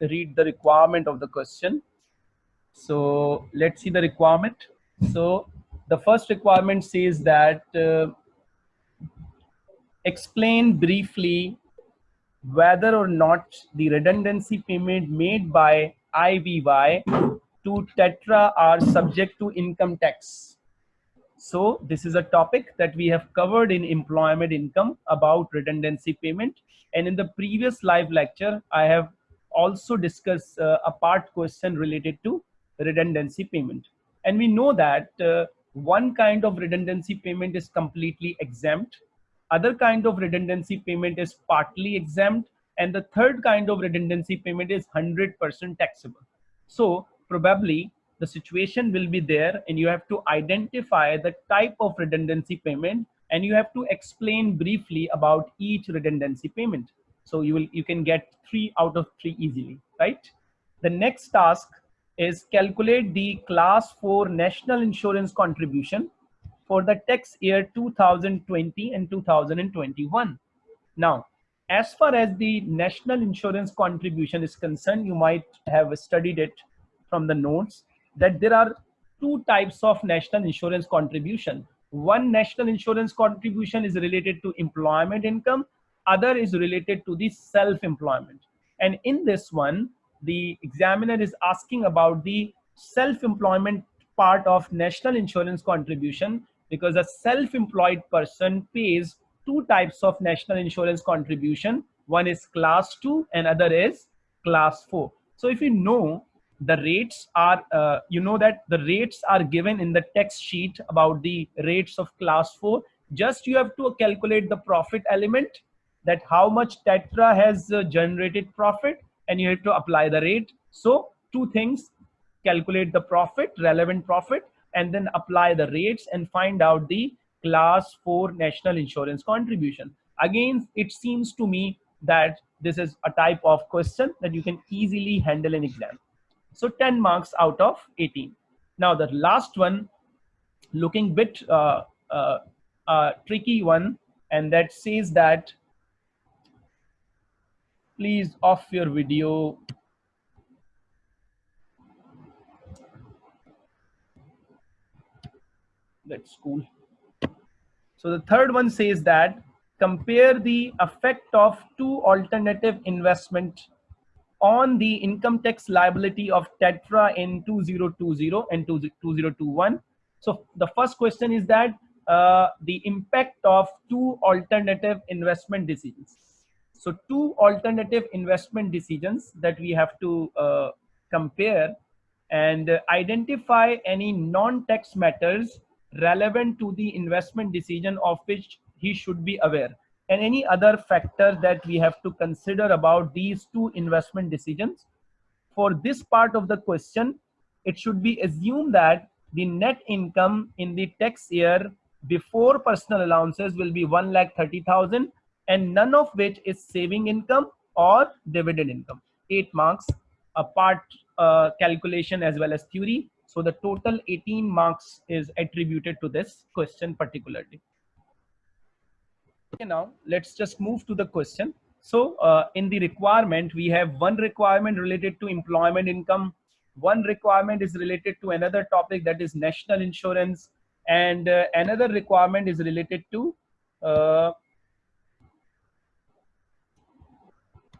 read the requirement of the question. So let's see the requirement. So the first requirement says that uh, explain briefly whether or not the redundancy payment made by IVY to Tetra are subject to income tax. So this is a topic that we have covered in employment income about redundancy payment. And in the previous live lecture, I have also discuss uh, a part question related to redundancy payment. And we know that uh, one kind of redundancy payment is completely exempt. Other kind of redundancy payment is partly exempt. And the third kind of redundancy payment is 100% taxable. So probably the situation will be there and you have to identify the type of redundancy payment and you have to explain briefly about each redundancy payment. So you will you can get three out of three easily, right? The next task is calculate the class 4 national insurance contribution for the tax year 2020 and 2021. Now, as far as the national insurance contribution is concerned, you might have studied it from the notes that there are two types of national insurance contribution. One national insurance contribution is related to employment income, other is related to the self-employment. And in this one, the examiner is asking about the self-employment part of national insurance contribution because a self-employed person pays two types of national insurance contribution. One is class two and other is class four. So if you know the rates are, uh, you know that the rates are given in the text sheet about the rates of class 4. Just you have to calculate the profit element that how much Tetra has uh, generated profit and you have to apply the rate. So two things, calculate the profit, relevant profit, and then apply the rates and find out the class 4 national insurance contribution. Again, it seems to me that this is a type of question that you can easily handle in exam. So 10 marks out of 18. Now the last one, looking bit uh, uh, uh, tricky one, and that says that please off your video. That's cool. So the third one says that compare the effect of two alternative investment on the income tax liability of Tetra in 2020 and 2021. So the first question is that uh, the impact of two alternative investment decisions. So two alternative investment decisions that we have to uh, compare and identify any non-tax matters relevant to the investment decision of which he should be aware and any other factor that we have to consider about these two investment decisions. For this part of the question, it should be assumed that the net income in the tax year before personal allowances will be 1 lakh 30,000 and none of which is saving income or dividend income. 8 marks, a part uh, calculation as well as theory. So the total 18 marks is attributed to this question particularly. Okay, now let's just move to the question. So uh, in the requirement, we have one requirement related to employment income. One requirement is related to another topic that is national insurance. And uh, another requirement is related to uh,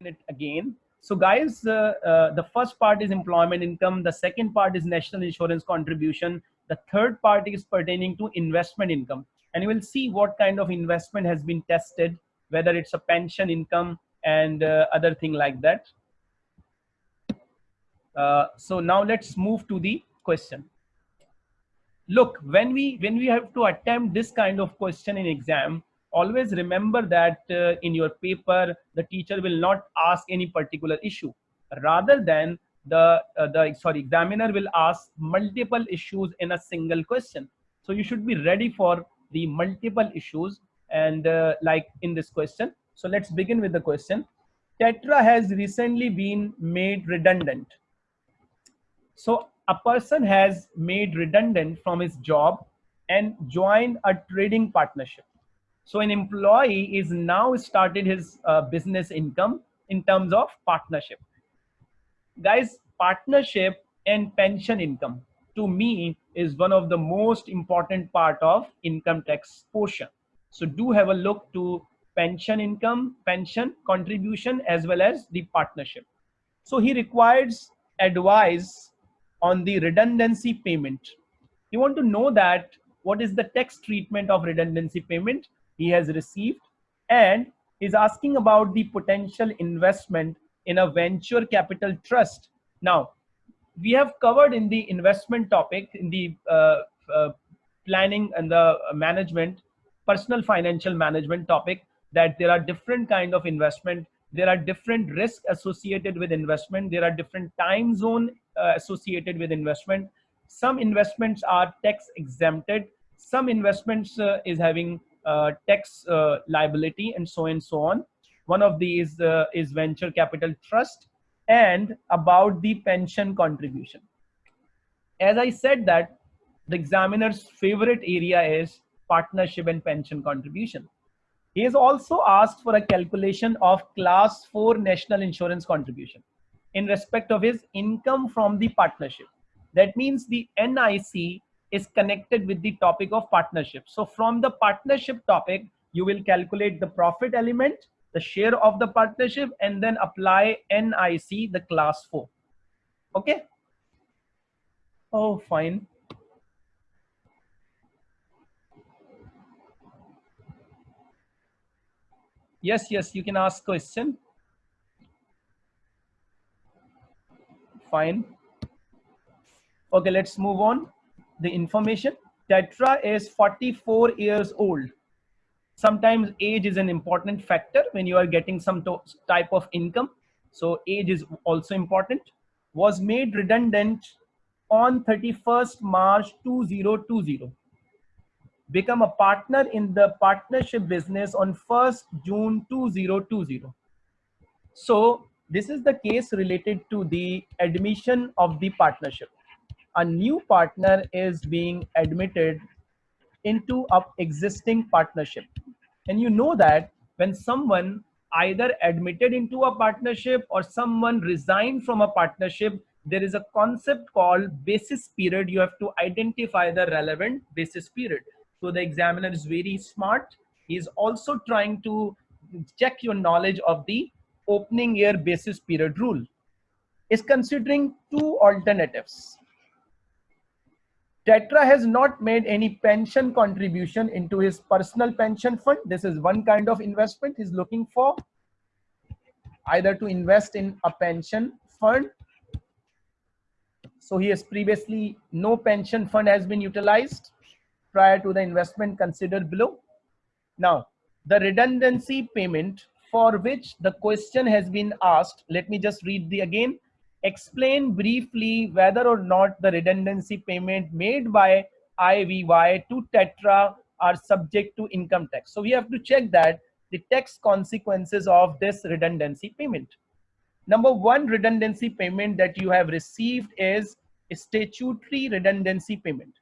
it again. So guys, uh, uh, the first part is employment income. The second part is national insurance contribution. The third part is pertaining to investment income and you will see what kind of investment has been tested, whether it's a pension income and uh, other thing like that. Uh, so now let's move to the question. Look, when we when we have to attempt this kind of question in exam, always remember that uh, in your paper the teacher will not ask any particular issue, rather than the uh, the sorry examiner will ask multiple issues in a single question. So you should be ready for the multiple issues and uh, like in this question. So let's begin with the question. Tetra has recently been made redundant. So a person has made redundant from his job and joined a trading partnership. So an employee is now started his uh, business income in terms of partnership. guys partnership and pension income to me is one of the most important part of income tax portion. So do have a look to pension income pension contribution as well as the partnership. So he requires advice on the redundancy payment. You want to know that what is the tax treatment of redundancy payment he has received and is asking about the potential investment in a venture capital trust. Now, we have covered in the investment topic, in the uh, uh, planning and the management, personal financial management topic, that there are different kind of investment. There are different risks associated with investment. There are different time zone uh, associated with investment. Some investments are tax exempted. Some investments uh, is having uh, tax uh, liability and so and so on. One of these uh, is venture capital trust and about the pension contribution. As I said that the examiner's favorite area is partnership and pension contribution. He has also asked for a calculation of class 4 national insurance contribution in respect of his income from the partnership. That means the NIC is connected with the topic of partnership. So from the partnership topic, you will calculate the profit element, the share of the partnership, and then apply NIC, the class 4. Okay? Oh, fine. Yes, yes, you can ask question. Fine. Okay, let's move on the information. Tetra is 44 years old. Sometimes age is an important factor when you are getting some type of income. So age is also important. Was made redundant on 31st March 2020. Become a partner in the partnership business on 1st June 2020. So this is the case related to the admission of the partnership a new partner is being admitted into a existing partnership. And you know that when someone either admitted into a partnership or someone resigned from a partnership there is a concept called basis period. You have to identify the relevant basis period. So the examiner is very smart. He is also trying to check your knowledge of the opening year basis period rule. Is considering two alternatives Tetra has not made any pension contribution into his personal pension fund. This is one kind of investment he's looking for. Either to invest in a pension fund. So he has previously, no pension fund has been utilized prior to the investment considered below. Now, the redundancy payment for which the question has been asked, let me just read the again explain briefly whether or not the redundancy payment made by IVY to Tetra are subject to income tax. So we have to check that the tax consequences of this redundancy payment. Number one redundancy payment that you have received is statutory redundancy payment.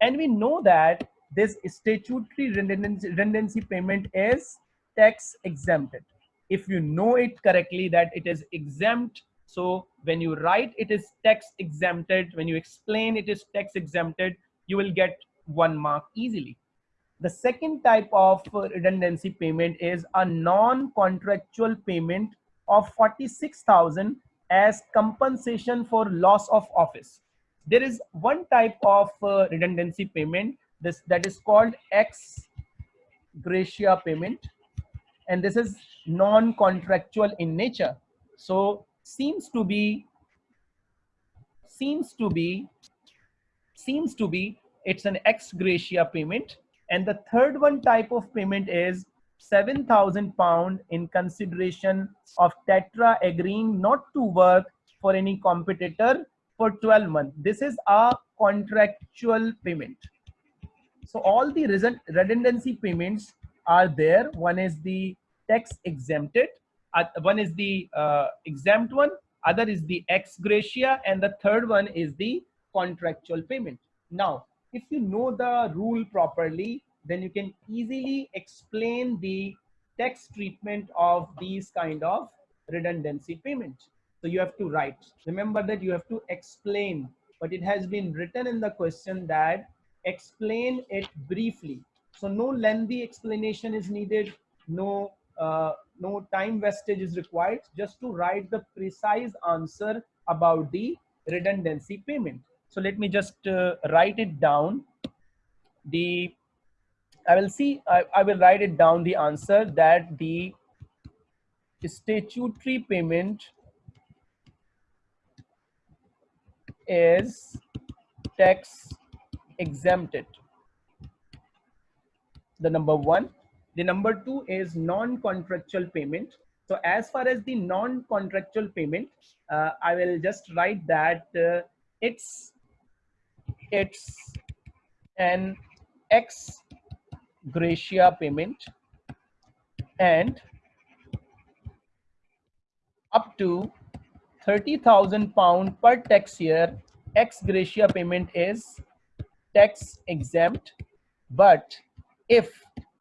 And we know that this statutory redundancy, redundancy payment is tax exempted. If you know it correctly that it is exempt so when you write it is tax exempted, when you explain it is tax exempted, you will get one mark easily. The second type of redundancy payment is a non-contractual payment of 46,000 as compensation for loss of office. There is one type of uh, redundancy payment this that is called ex gratia payment and this is non-contractual in nature. So seems to be seems to be seems to be it's an ex gratia payment. And the third one type of payment is 7000 pound in consideration of tetra agreeing not to work for any competitor for 12 months. This is a contractual payment. So all the redundancy payments are there. One is the tax exempted uh, one is the uh, exempt one, other is the ex gratia, and the third one is the contractual payment. Now, if you know the rule properly, then you can easily explain the tax treatment of these kind of redundancy payments. So you have to write. Remember that you have to explain, but it has been written in the question that explain it briefly. So no lengthy explanation is needed. No, uh, no time wastage is required just to write the precise answer about the redundancy payment. So let me just uh, write it down. The I will see, I, I will write it down the answer that the statutory payment is tax exempted. The number one. The number two is non-contractual payment. So as far as the non-contractual payment, uh, I will just write that uh, it's it's an ex gratia payment and up to 30,000 pound per tax year ex gratia payment is tax exempt but if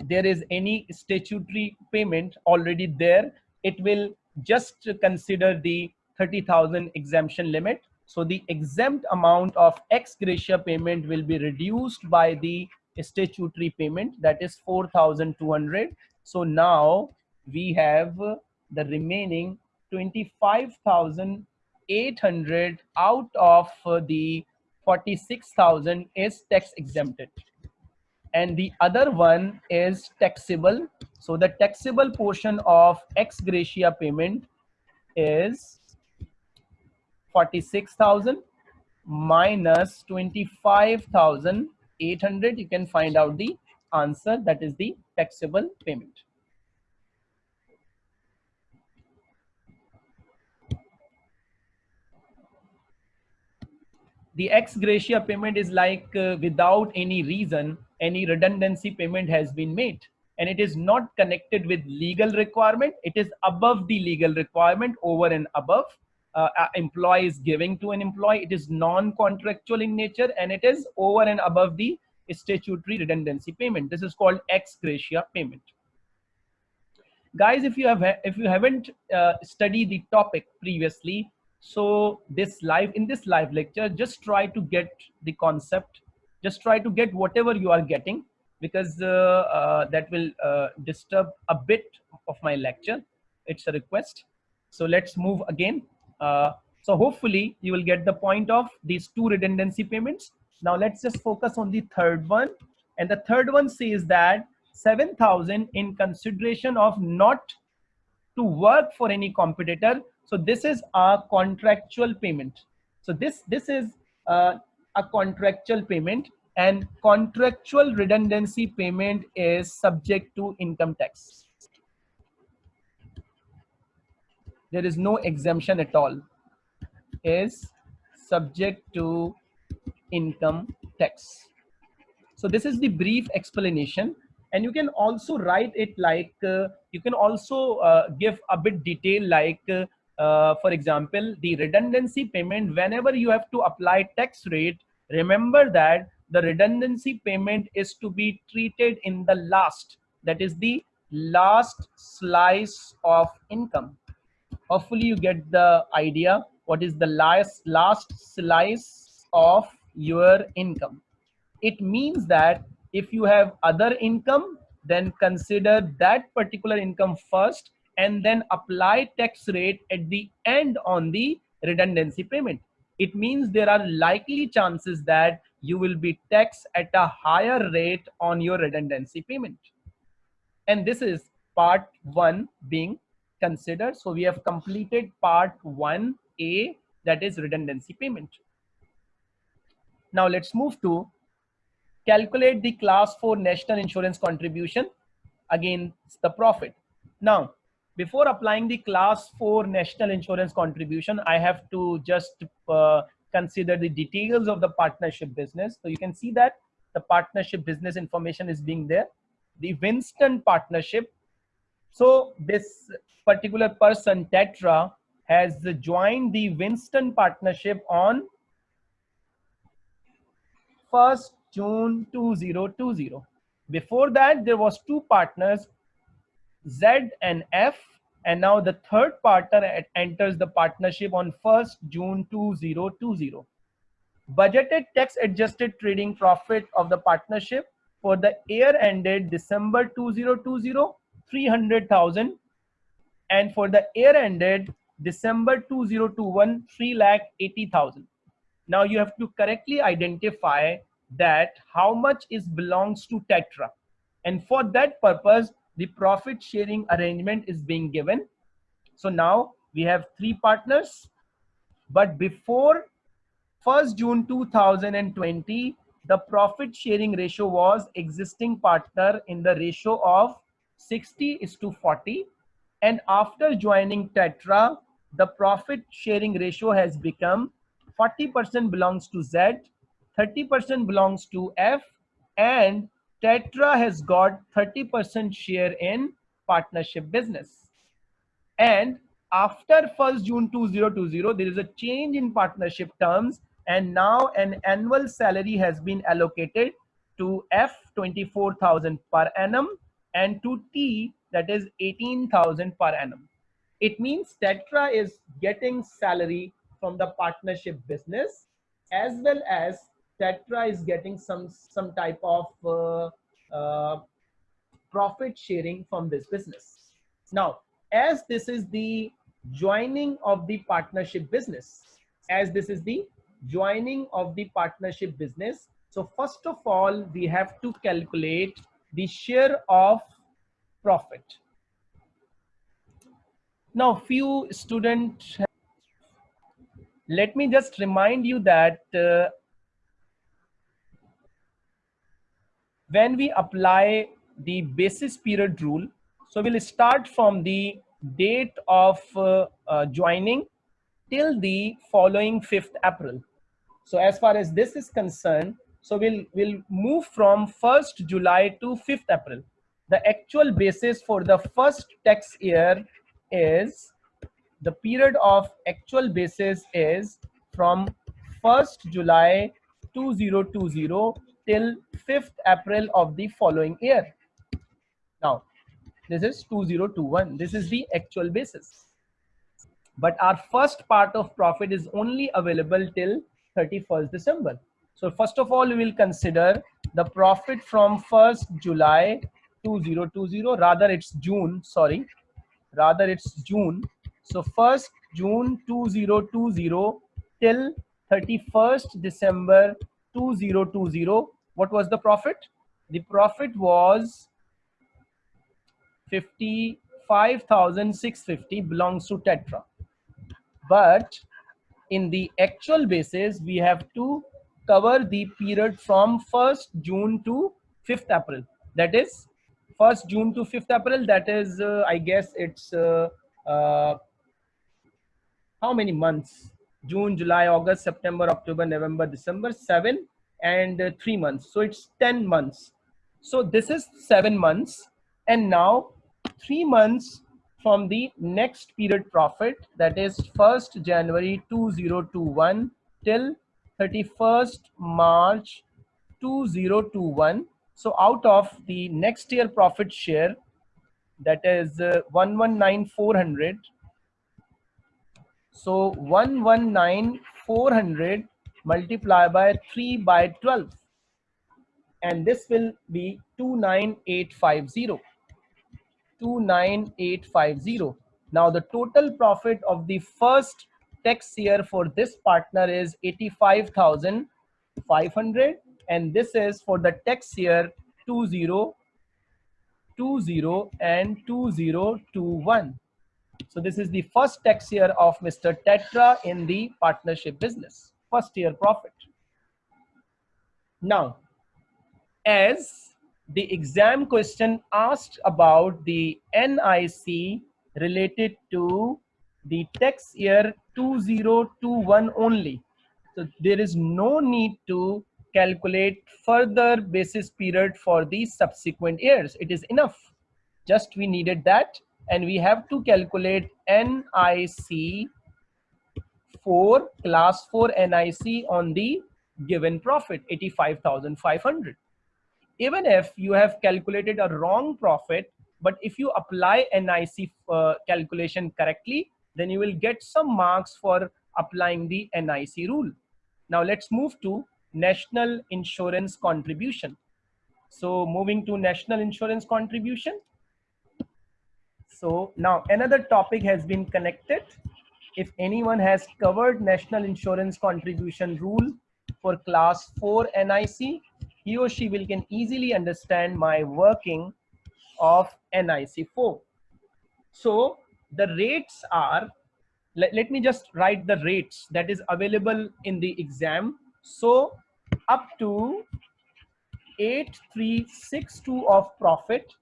there is any statutory payment already there it will just consider the 30,000 exemption limit so the exempt amount of ex gratia payment will be reduced by the statutory payment that is 4,200. So now we have the remaining 25,800 out of uh, the 46,000 is tax exempted and the other one is taxable. So the taxable portion of ex gratia payment is 46,000 minus 25,800. You can find out the answer that is the taxable payment. The ex gratia payment is like uh, without any reason, any redundancy payment has been made and it is not connected with legal requirement. It is above the legal requirement over and above uh, employee is giving to an employee. It is non-contractual in nature and it is over and above the statutory redundancy payment. This is called ex gratia payment. Guys, if you have if you haven't uh, studied the topic previously, so this live in this live lecture, just try to get the concept. Just try to get whatever you are getting because uh, uh that will uh, disturb a bit of my lecture. It's a request. So let's move again. So hopefully you will get the point of these two redundancy payments. Now let's just focus on the third one. And the third one says that 7,000 in consideration of not to work for any competitor. So this is a contractual payment. So this, this is uh, a contractual payment and contractual redundancy payment is subject to income tax. there is no exemption at all is subject to income tax so this is the brief explanation and you can also write it like uh, you can also uh, give a bit detail like uh, uh for example the redundancy payment whenever you have to apply tax rate remember that the redundancy payment is to be treated in the last that is the last slice of income. Hopefully you get the idea what is the last last slice of your income. It means that if you have other income then consider that particular income first and then apply tax rate at the end on the redundancy payment it means there are likely chances that you will be taxed at a higher rate on your redundancy payment and this is part one being considered. So we have completed part 1A that is redundancy payment. Now let's move to calculate the class 4 national insurance contribution against the profit. Now before applying the class 4 national insurance contribution, I have to just uh, consider the details of the partnership business. So you can see that the partnership business information is being there. The Winston partnership so this particular person, Tetra, has joined the Winston partnership on 1st June 2020. Before that, there was two partners, Z and F, and now the third partner enters the partnership on 1st June 2020. Budgeted tax adjusted trading profit of the partnership for the year ended December 2020, 300,000 and for the year ended December 2021, 3 lakh 80,000. Now you have to correctly identify that how much is belongs to Tetra. And for that purpose, the profit sharing arrangement is being given. So now we have three partners, but before 1st June 2020, the profit sharing ratio was existing partner in the ratio of 60 is to 40. And after joining Tetra, the profit sharing ratio has become 40% belongs to Z, 30% belongs to F, and Tetra has got 30% share in partnership business. And after 1st June 2020, there is a change in partnership terms and now an annual salary has been allocated to F 24,000 per annum and to T that is 18,000 per annum. It means Tetra is getting salary from the partnership business as well as Tetra is getting some some type of uh, uh, profit sharing from this business. Now, as this is the joining of the partnership business, as this is the joining of the partnership business. So first of all, we have to calculate the share of profit. Now, few students, let me just remind you that uh, when we apply the basis period rule, so we'll start from the date of uh, uh, joining till the following 5th April. So as far as this is concerned, so we'll, we'll move from 1st July to 5th April. The actual basis for the first tax year is the period of actual basis is from 1st July 2020 till 5th April of the following year. Now, this is 2021. This is the actual basis. But our first part of profit is only available till 31st December. So first of all, we will consider the profit from 1st July 2020, rather it's June, sorry, rather it's June. So 1st June 2020 till 31st December 2020, what was the profit? The profit was 55,650 belongs to Tetra. But in the actual basis, we have to cover the period from 1st June to 5th April. That is 1st June to 5th April. That is, uh, I guess it's uh, uh, how many months? June, July, August, September, October, November, December, seven and uh, three months. So it's 10 months. So this is seven months. And now three months from the next period profit that is 1st January 2021 till 31st March 2021. So out of the next year profit share that is uh, 119400 so 119400 multiply by 3 by 12 and this will be 29850 29850 now the total profit of the first tax year for this partner is 85500 and this is for the tax year 2020 and 2021 so this is the first tax year of mr tetra in the partnership business first year profit. Now, as the exam question asked about the NIC related to the tax year 2021 only. So there is no need to calculate further basis period for the subsequent years. It is enough. Just we needed that and we have to calculate NIC for class 4 NIC on the given profit 85,500. Even if you have calculated a wrong profit, but if you apply nic uh, calculation correctly then you will get some marks for applying the nic rule. Now let's move to national insurance contribution. So moving to national insurance contribution. So now another topic has been connected if anyone has covered national insurance contribution rule for class 4 NIC, he or she will can easily understand my working of NIC 4. So the rates are, let, let me just write the rates that is available in the exam. So up to 8362 of profit,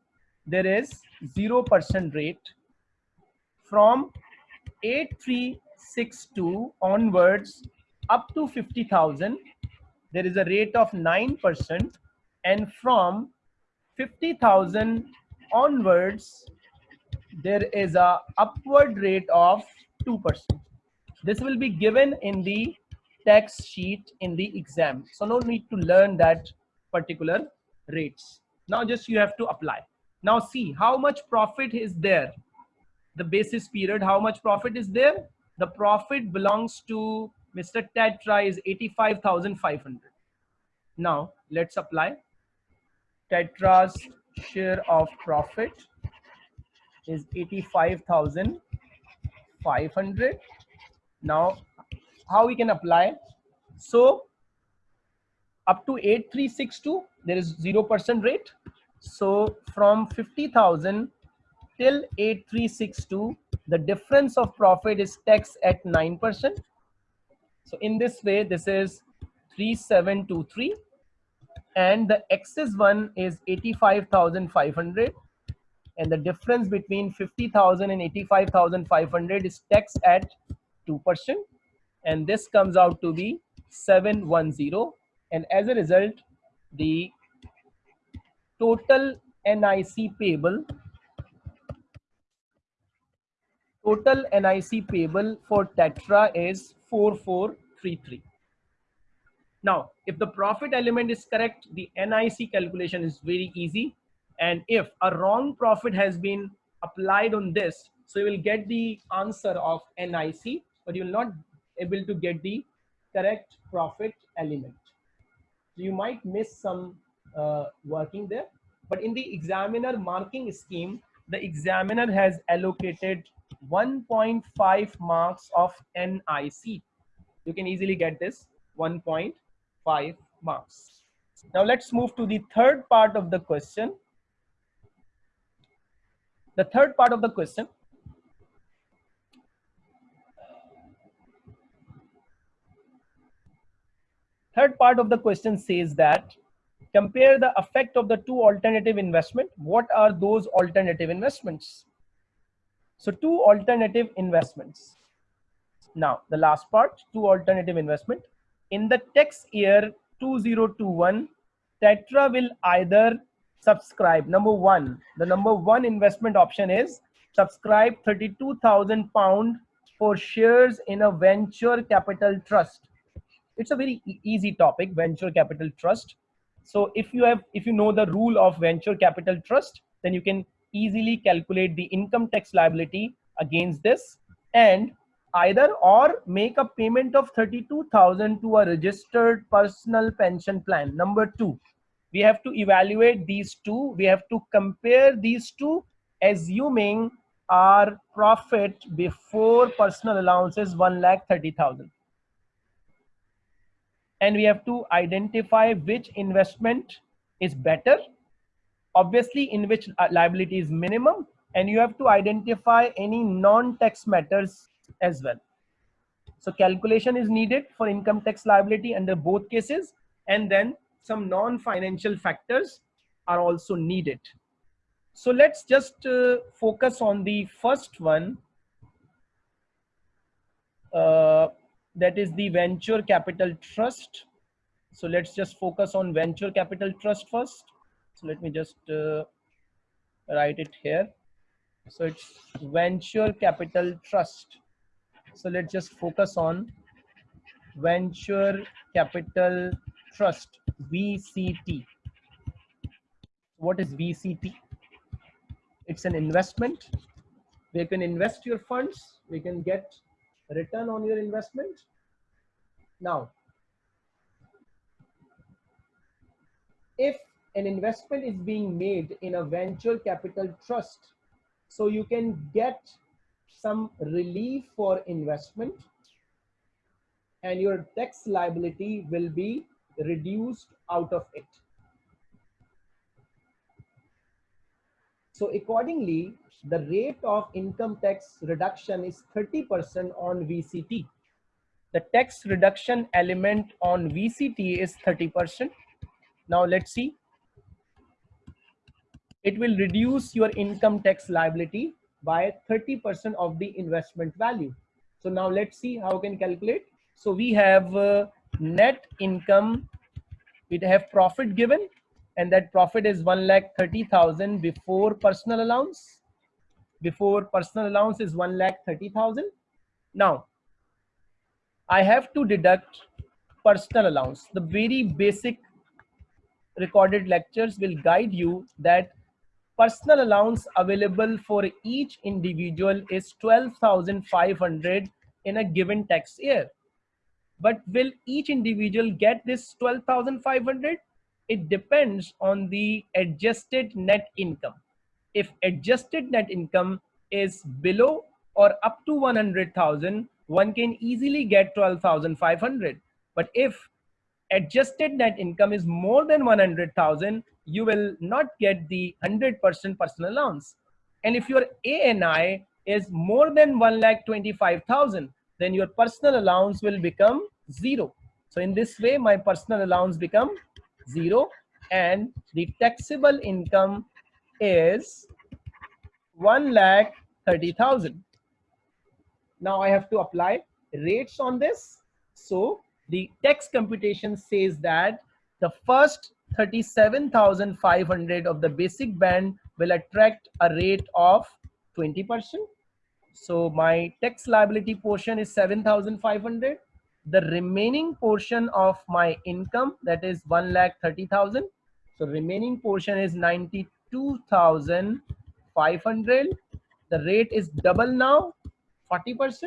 there is 0% rate. From 8362 onwards up to 50,000, there is a rate of 9%. And from 50,000 onwards, there is a upward rate of 2%. This will be given in the text sheet in the exam. So no need to learn that particular rates. Now just you have to apply. Now see how much profit is there the basis period, how much profit is there? The profit belongs to Mr. Tetra is 85,500. Now let's apply. Tetra's share of profit is 85,500. Now how we can apply? So up to 8362, there is 0% rate. So from 50,000 till 8362 the difference of profit is taxed at 9% so in this way this is 3723 and the excess one is 85500 and the difference between 50000 and 85500 is taxed at 2% and this comes out to be 710 and as a result the total NIC payable Total NIC payable for Tetra is 4433. Now, if the profit element is correct, the NIC calculation is very easy. And if a wrong profit has been applied on this, so you will get the answer of NIC, but you will not able to get the correct profit element. So you might miss some uh, working there. But in the examiner marking scheme, the examiner has allocated 1.5 marks of NIC. You can easily get this 1.5 marks. Now let's move to the third part of the question. The third part of the question. Third part of the question says that compare the effect of the two alternative investment. What are those alternative investments? So two alternative investments. Now the last part, two alternative investment. In the tax year 2021, Tetra will either subscribe. Number one, the number one investment option is subscribe 32,000 pound for shares in a venture capital trust. It's a very easy topic, venture capital trust. So if you have, if you know the rule of venture capital trust, then you can easily calculate the income tax liability against this and either or make a payment of 32,000 to a registered personal pension plan. Number two, we have to evaluate these two. We have to compare these two assuming our profit before personal allowance is 1 lakh 30,000. And we have to identify which investment is better obviously in which uh, liability is minimum and you have to identify any non-tax matters as well. So calculation is needed for income tax liability under both cases and then some non-financial factors are also needed. So let's just uh, focus on the first one uh, that is the venture capital trust. So let's just focus on venture capital trust first so let me just uh, write it here so it's venture capital trust so let's just focus on venture capital trust vct what is vct It's an investment. We can invest your funds. We can get return on your investment. Now, if an investment is being made in a venture capital trust, so you can get some relief for investment and your tax liability will be reduced out of it. So accordingly, the rate of income tax reduction is 30% on VCT. The tax reduction element on VCT is 30%. Now let's see. It will reduce your income tax liability by 30% of the investment value. So now let's see how we can calculate. So we have uh, net income, we have profit given and that profit is 1 lakh 30,000 before personal allowance. Before personal allowance is 1 lakh 30,000. Now, I have to deduct personal allowance. The very basic recorded lectures will guide you that personal allowance available for each individual is 12,500 in a given tax year. But will each individual get this 12,500? It depends on the adjusted net income. If adjusted net income is below or up to 100,000, one can easily get 12,500. But if adjusted net income is more than 100,000, you will not get the 100% personal allowance. And if your ANI is more than 1,25,000, then your personal allowance will become zero. So in this way, my personal allowance become zero and the taxable income is 1 lakh 30,000. Now I have to apply rates on this. So the tax computation says that the first 37,500 of the basic band will attract a rate of 20%. So my tax liability portion is 7,500. The remaining portion of my income that is 1 lakh 30,000. So remaining portion is 92,500. The rate is double now 40%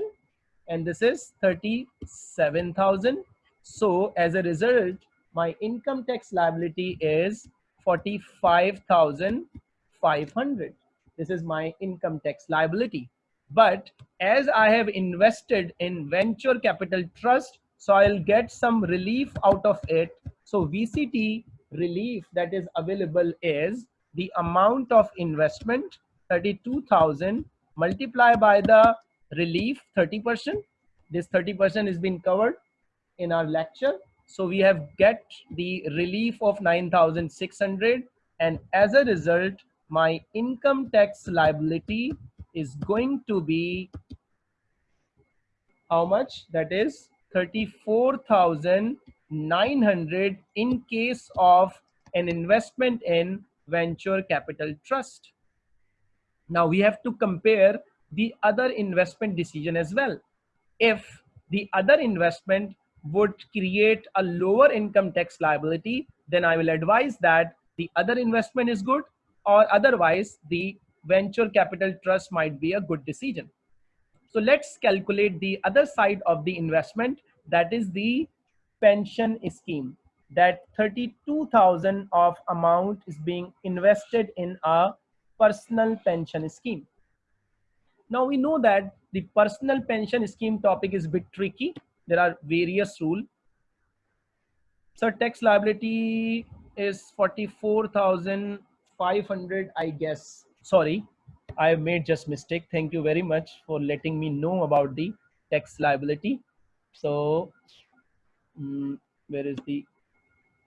and this is 37,000 so as a result, my income tax liability is 45,500. This is my income tax liability. But as I have invested in venture capital trust, so I'll get some relief out of it. So VCT relief that is available is the amount of investment 32,000 multiplied by the relief 30%. This 30% is being covered in our lecture. So we have get the relief of 9,600 and as a result, my income tax liability is going to be how much? That is 34,900 in case of an investment in venture capital trust. Now we have to compare the other investment decision as well. If the other investment would create a lower income tax liability, then I will advise that the other investment is good or otherwise the venture capital trust might be a good decision. So let's calculate the other side of the investment that is the pension scheme that 32,000 of amount is being invested in a personal pension scheme. Now we know that the personal pension scheme topic is a bit tricky there are various rule. So tax liability is 44500 i guess. Sorry i made just mistake. Thank you very much for letting me know about the tax liability. So um, where is the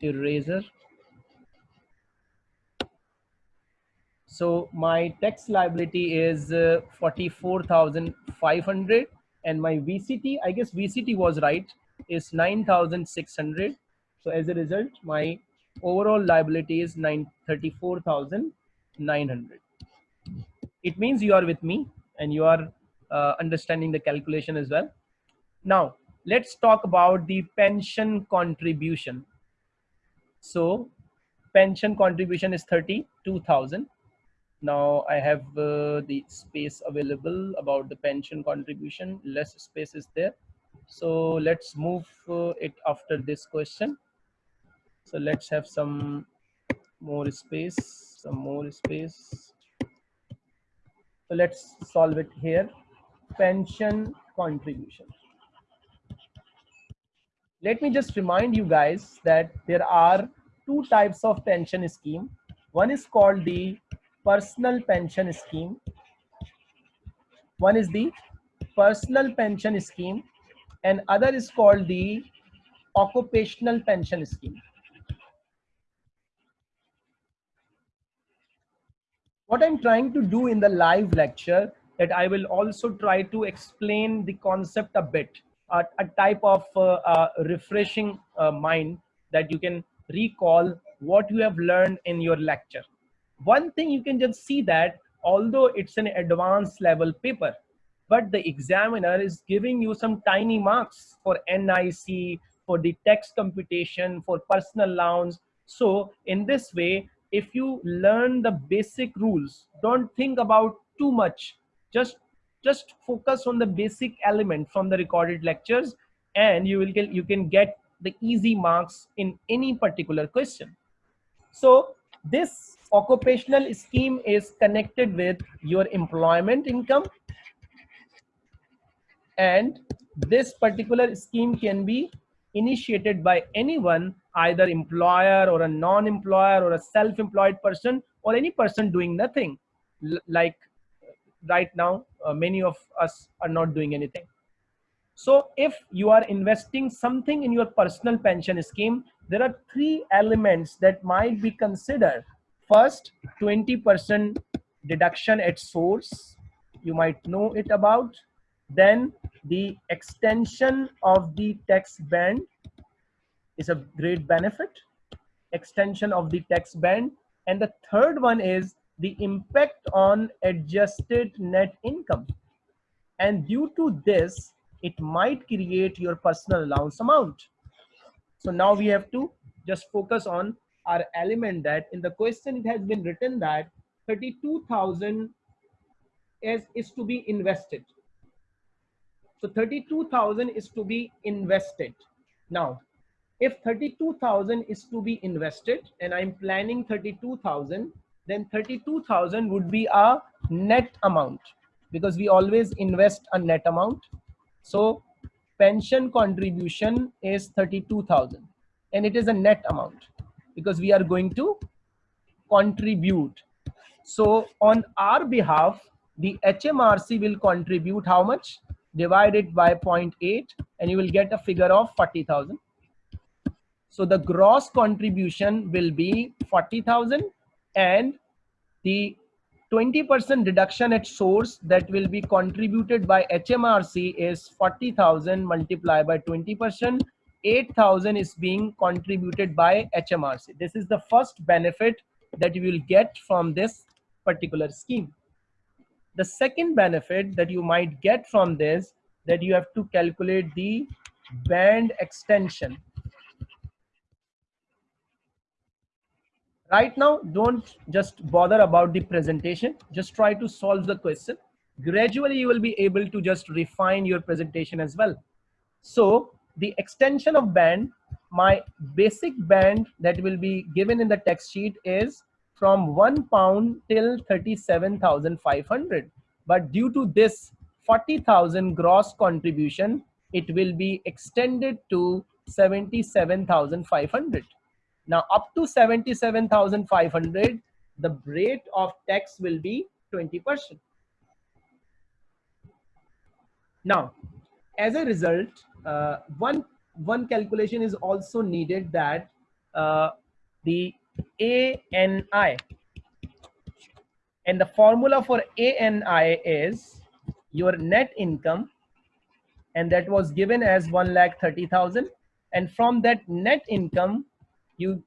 eraser? So my tax liability is uh, 44500 and my VCT, I guess VCT was right, is 9,600. So as a result, my overall liability is 34,900. It means you are with me and you are uh, understanding the calculation as well. Now, let's talk about the pension contribution. So pension contribution is 32,000 now I have uh, the space available about the pension contribution. Less space is there. So let's move uh, it after this question. So let's have some more space some more space. So let's solve it here. Pension contribution. Let me just remind you guys that there are two types of pension scheme. One is called the personal pension scheme. One is the personal pension scheme and other is called the occupational pension scheme. What I'm trying to do in the live lecture that I will also try to explain the concept a bit, uh, a type of uh, uh, refreshing uh, mind that you can recall what you have learned in your lecture one thing you can just see that although it's an advanced level paper but the examiner is giving you some tiny marks for nic for the tax computation for personal allowance so in this way if you learn the basic rules don't think about too much. Just just focus on the basic element from the recorded lectures and you will get you can get the easy marks in any particular question. So this occupational scheme is connected with your employment income. And this particular scheme can be initiated by anyone either employer or a non-employer or a self-employed person or any person doing nothing. L like right now uh, many of us are not doing anything so if you are investing something in your personal pension scheme there are three elements that might be considered First, 20% deduction at source, you might know it about. Then the extension of the tax band is a great benefit. Extension of the tax band. And the third one is the impact on adjusted net income. And due to this, it might create your personal allowance amount. So now we have to just focus on our element that in the question it has been written that 32,000 is, is to be invested. So 32,000 is to be invested. Now, if 32,000 is to be invested and I'm planning 32,000, then 32,000 would be a net amount because we always invest a net amount. So pension contribution is 32,000 and it is a net amount because we are going to contribute. So on our behalf, the HMRC will contribute how much? Divided by 0.8 and you will get a figure of 40,000. So the gross contribution will be 40,000 and the 20% reduction at source that will be contributed by HMRC is 40,000 multiplied by 20% 8000 is being contributed by HMRC. This is the first benefit that you will get from this particular scheme. The second benefit that you might get from this that you have to calculate the band extension. Right now, don't just bother about the presentation. Just try to solve the question. Gradually, you will be able to just refine your presentation as well. So the extension of band, my basic band that will be given in the text sheet is from one pound till 37,500. But due to this 40,000 gross contribution, it will be extended to 77,500. Now up to 77,500, the rate of tax will be 20%. Now, as a result, uh, one one calculation is also needed that uh, the ANI and the formula for ANI is your net income and that was given as 1 lakh 30,000 and from that net income you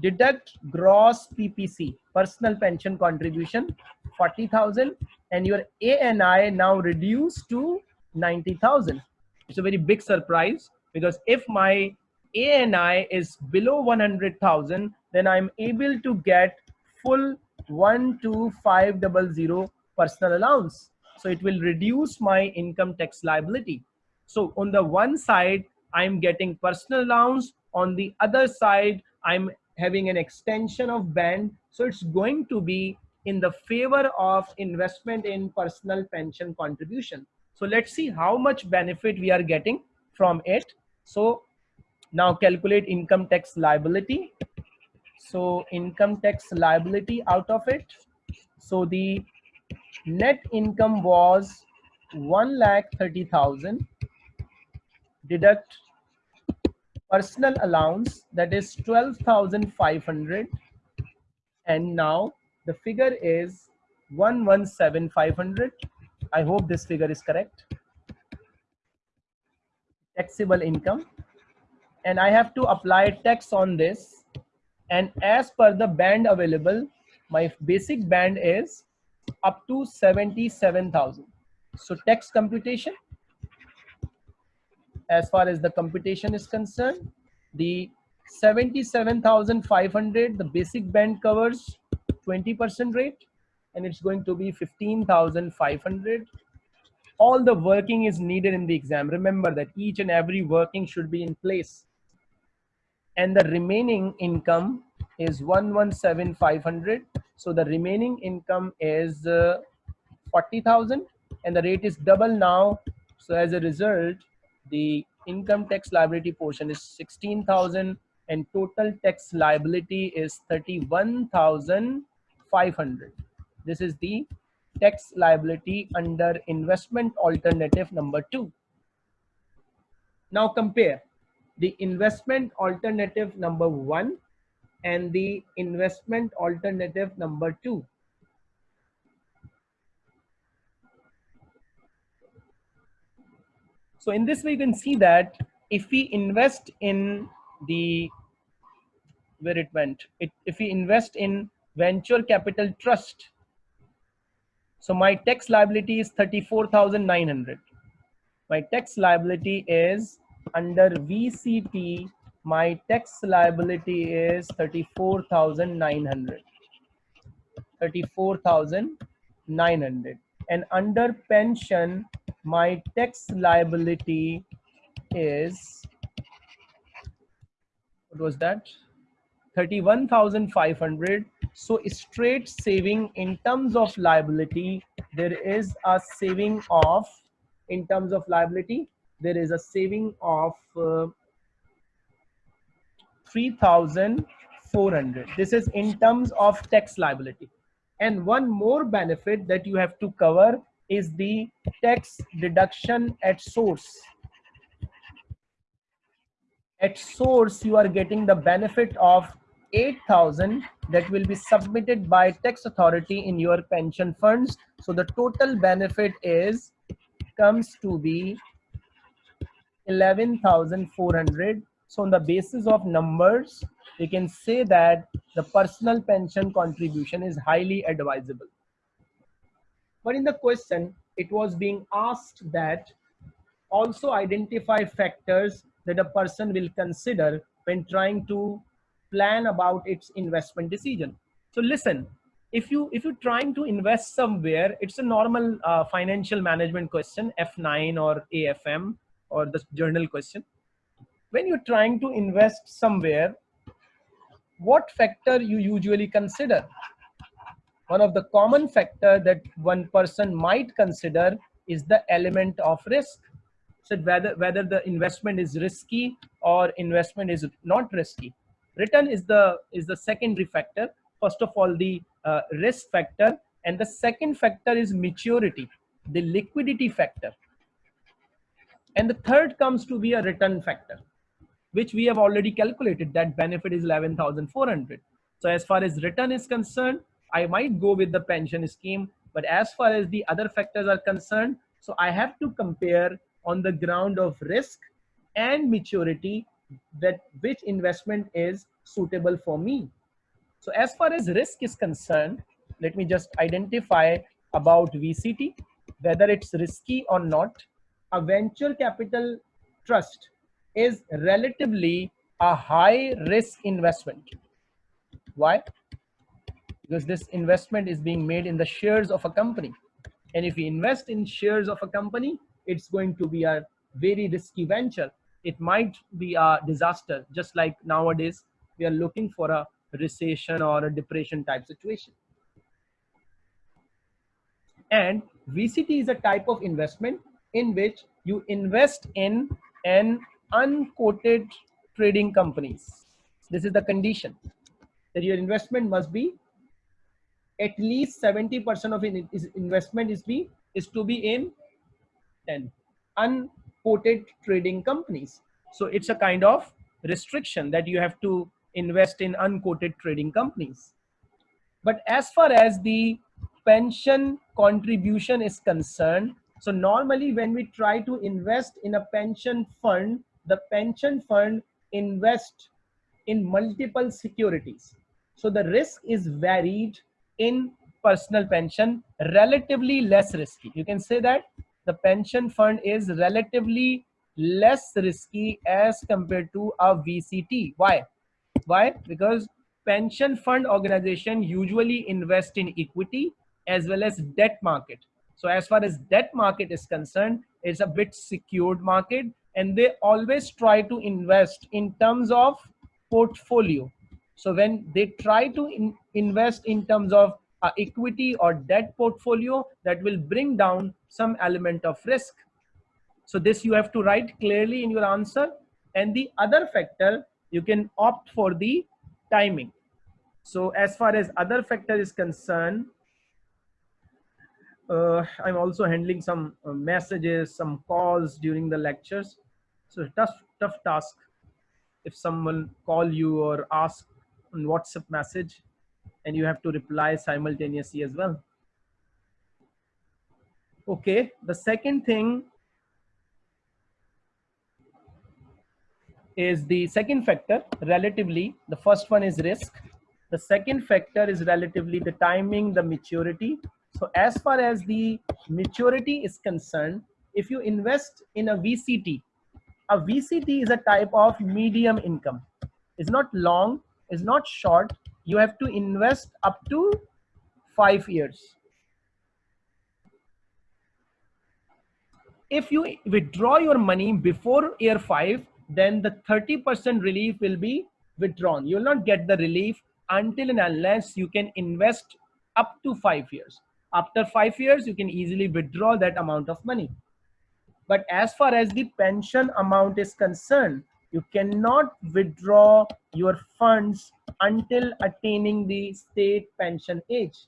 deduct gross PPC personal pension contribution 40,000 and your ANI now reduced to 90,000 it's a very big surprise because if my ANI is below 100,000, then I'm able to get full 12500 personal allowance. So it will reduce my income tax liability. So on the one side, I'm getting personal allowance. On the other side, I'm having an extension of band. So it's going to be in the favor of investment in personal pension contribution. So let's see how much benefit we are getting from it. So now calculate income tax liability. So income tax liability out of it. So the net income was 1 lakh 30,000 deduct personal allowance that is 12,500 and now the figure is 117,500 I hope this figure is correct. Taxable income. And I have to apply tax on this. And as per the band available my basic band is up to 77,000 so tax computation as far as the computation is concerned the 77,500 the basic band covers 20% rate and it's going to be 15,500 all the working is needed in the exam. Remember that each and every working should be in place. And the remaining income is 117,500 so the remaining income is uh, 40,000 and the rate is double now. So as a result the income tax liability portion is 16,000 and total tax liability is 31,500. This is the tax liability under investment alternative number two. Now compare the investment alternative number one and the investment alternative number two. So in this way, you can see that if we invest in the, where it went, it, if we invest in venture capital trust, so my tax liability is 34,900. My tax liability is under VCT, my tax liability is 34,900. 34,900 and under pension my tax liability is what was that? 31500 so straight saving in terms of liability there is a saving of in terms of liability there is a saving of uh, 3400 this is in terms of tax liability and one more benefit that you have to cover is the tax deduction at source. At source, you are getting the benefit of 8,000 that will be submitted by tax authority in your pension funds. So the total benefit is comes to be 11,400. So on the basis of numbers, we can say that the personal pension contribution is highly advisable. But in the question, it was being asked that also identify factors that a person will consider when trying to plan about its investment decision. So listen, if you if you're trying to invest somewhere, it's a normal uh, financial management question, F9 or AFM or the journal question. When you're trying to invest somewhere, what factor you usually consider? one of the common factor that one person might consider is the element of risk. So whether, whether the investment is risky or investment is not risky. Return is the, is the secondary factor. First of all, the uh, risk factor. And the second factor is maturity, the liquidity factor. And the third comes to be a return factor, which we have already calculated that benefit is 11,400. So as far as return is concerned, I might go with the pension scheme. But as far as the other factors are concerned, so I have to compare on the ground of risk and maturity that which investment is suitable for me. So as far as risk is concerned, let me just identify about VCT, whether it's risky or not. A venture capital trust is relatively a high risk investment. Why? because this investment is being made in the shares of a company. And if we invest in shares of a company, it's going to be a very risky venture. It might be a disaster, just like nowadays we are looking for a recession or a depression type situation. And VCT is a type of investment in which you invest in an unquoted trading companies. This is the condition that your investment must be at least 70% of investment is be is to be in 10 unquoted trading companies. So it's a kind of restriction that you have to invest in unquoted trading companies. But as far as the pension contribution is concerned, so normally when we try to invest in a pension fund, the pension fund invest in multiple securities. So the risk is varied in personal pension, relatively less risky. You can say that the pension fund is relatively less risky as compared to a VCT. Why? Why? Because pension fund organization usually invest in equity as well as debt market. So as far as debt market is concerned, it's a bit secured market and they always try to invest in terms of portfolio. So when they try to in, invest in terms of uh, equity or debt portfolio, that will bring down some element of risk. So this you have to write clearly in your answer. And the other factor, you can opt for the timing. So as far as other factor is concerned, uh, I'm also handling some uh, messages, some calls during the lectures. So tough, tough task. If someone call you or ask on WhatsApp message and you have to reply simultaneously as well. Okay, the second thing is the second factor relatively. The first one is risk. The second factor is relatively the timing, the maturity, so as far as the maturity is concerned, if you invest in a VCT, a VCT is a type of medium income. It's not long, it's not short. You have to invest up to five years. If you withdraw your money before year five, then the 30% relief will be withdrawn. You will not get the relief until and unless you can invest up to five years after five years you can easily withdraw that amount of money. But as far as the pension amount is concerned you cannot withdraw your funds until attaining the state pension age.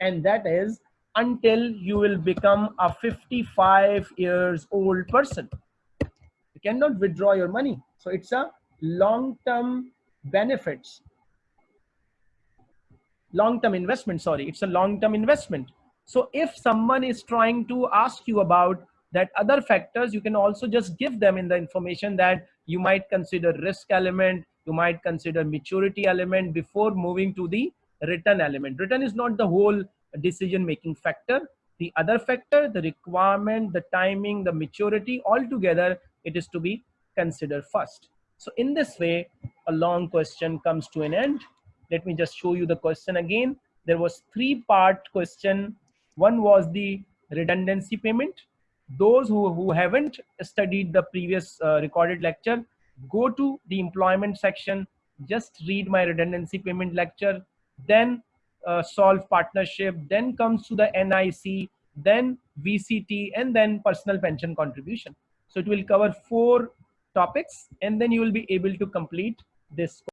And that is until you will become a 55 years old person. You cannot withdraw your money. So it's a long term benefits long-term investment sorry. It's a long-term investment. So if someone is trying to ask you about that other factors you can also just give them in the information that you might consider risk element you might consider maturity element before moving to the return element. Return is not the whole decision making factor. The other factor the requirement the timing the maturity all together it is to be considered first. So in this way a long question comes to an end let me just show you the question again. There was three part question. One was the redundancy payment. Those who, who haven't studied the previous uh, recorded lecture, go to the employment section, just read my redundancy payment lecture, then uh, solve partnership, then comes to the NIC, then VCT, and then personal pension contribution. So it will cover four topics, and then you will be able to complete this